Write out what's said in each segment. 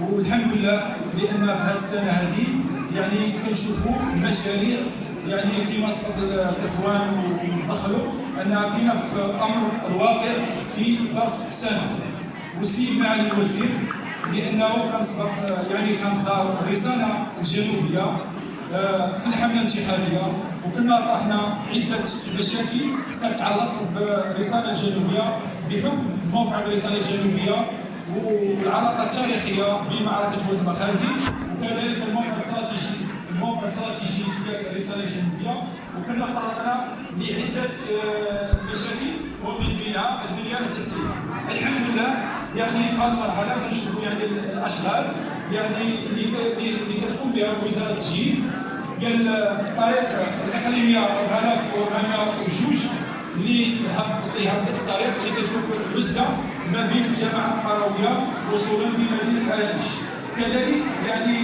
والحمد لله لأن في هذه السنة هذه يعني كنشوفوا مشاريع يعني كما سبق الإخوان ودخلوا انها كاينة في أمر الواقع في ظرف سنه والسيد معالي الوزير لأنه كان سبق يعني كان زار الرساله الجنوبيه آه، في الحملة الانتخابية. وكنا طرحنا عدة مشاكل تتعلق بالرساله الجنوبيه بحكم موقع الرسالة الجنوبية. والعلاقه التاريخية بمعركة ولد المخازي وكذلك الموقع الاستراتيجي الموقع الاستراتيجي ديال الرساله الجنوبية. وكنا طرقنا لعدة آه، مشاكل ومن بينها البنيه التحتيه الحمد لله يعني في هذه المرحلة كنشوفوا يعني الأشغال. يعني اللي كتقوم بها وزارة الجيز ديال الطريق الاقليميه 4402 اللي هذا الطريق اللي كتفك العزله ما بين جماعة القرويه وصولا بمدينة اراكش كذلك يعني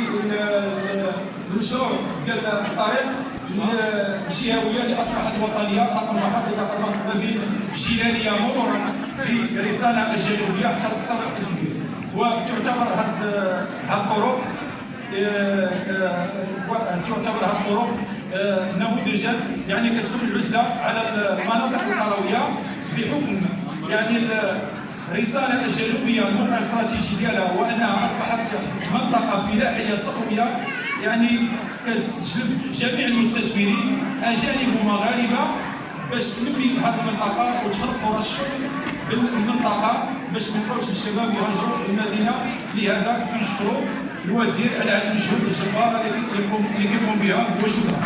المشروع ديال الطريق الجهويه اللي اصبحت وطنية رقم واحد اللي كتربط ما بين الجيلانيه مرورا برسالة الجنوبيه حتى القصر الكبير. وتعتبر هذه الطرق آه، آه، تعتبر هذه الطرق آه، نموذجا يعني كتفك العزلة على المناطق القروية بحكم يعني الرسالة الجنوبية الموقع الاستراتيجي ديالها وأنها أصبحت منطقة فلاحية صحوية. يعني كتجلب جميع المستثمرين أجانب ومغاربة باش تنمي هذه المنطقة وتخلق فرص الشغل بالمنطقة باش ما الشباب يهاجروا المدينة. لهذا كنشكروا الوزير على هذه المجهود الجبارة اللي يقوم بها. وشكرا